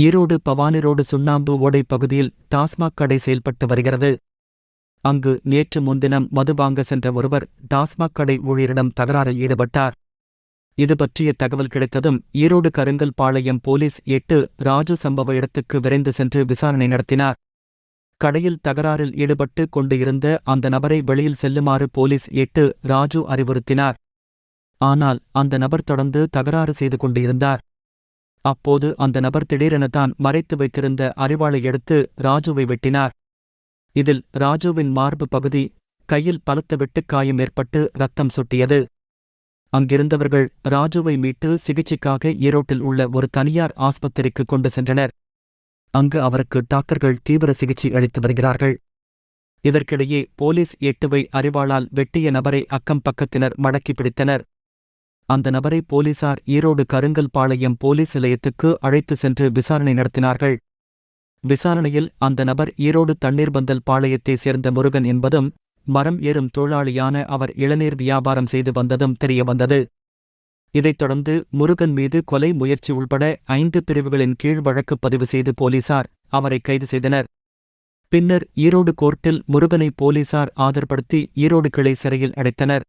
Erode Bhavani road சுண்ணாம்பு ஓடை பகுதியில் டாஸ்மாக் கடை செயல்பட்டு வருகிறது. அங்கு நேற்று முன்தினம் மது வாங்க சென்ற ஒருவர் டாஸ்மாக் கடை ஊழியரிடம் தகராறில் ஈடுபட்டார். இது பற்றிய தகவல் கிடைத்ததும் ஈரோடு கருங்கல் பாளையம் போலீஸ் எட்டு ராஜு சம்பவ இடத்துக்கு விரைந்து சென்று விசாரணை நடத்தினார். கடையில் தகராறில் ஈடுபட்டு கொண்டு இருந்த அந்த நபரை வெளியில் செல்லுமாறு போலீஸ் எட்டு ராஜு அறிவுறுத்தினார். ஆனால் அந்த நபர் தொடர்ந்து தகராறு செய்து கொண்டிருந்தார். அப்போது அந்த நபர் திடீரென தான் மறைத்து வைத்திருந்த அறிவாளை எடுத்து ராஜுவை வெட்டினார். இதில் ராஜுவின் மார்பு பகுதி கையில் பலத்த வெட்டுக்காயம் ஏற்பட்டு ரத்தம் சொட்டியது. அங்கிருந்தவர்கள் ராஜுவை மீட்டு சிகிச்சைக்காக ஈரோட்டில் உள்ள ஒரு தனியார் ஆஸ்பத்திரிக்கு கொண்டு சென்றனர். அங்கு அவருக்கு டாக்டர்கள் தீவிர சிகிச்சை அளித்து வருகிறார்கள். இதற்கிடையே போலீஸ் எட்டுவை அறிவாளால் வெட்டிய நபரை அக்கம் பக்கத்தினர் மடக்கி பிடித்தனர். அந்த நபரை போலீசார் ஈரோடு கருங்கல் பாளையம் போலீஸ் நிலையத்துக்கு அழைத்து சென்று விசாரணை நடத்தினார்கள். விசாரணையில் அந்த நபர் ஈரோடு தண்ணீர்பந்தல் பாளையத்தைச் சேர்ந்த முருகன் என்பதும் மரம் ஏறும் தொழிலாளியான அவர் இளநீர் வியாபாரம் செய்து வந்ததும் தெரியவந்தது. இதைத் தொடர்ந்து முருகன் மீது கொலை முயற்சி உள்பட ஐந்து பிரிவுகளின் கீழ் வழக்கு பதிவு செய்து போலீசார் அவரை கைது செய்தனர். பின்னர் ஈரோடு கோர்ட்டில் முருகனை போலீசார் ஆஜர்படுத்தி ஈரோடு கிளை சிறையில் அடைத்தனர்.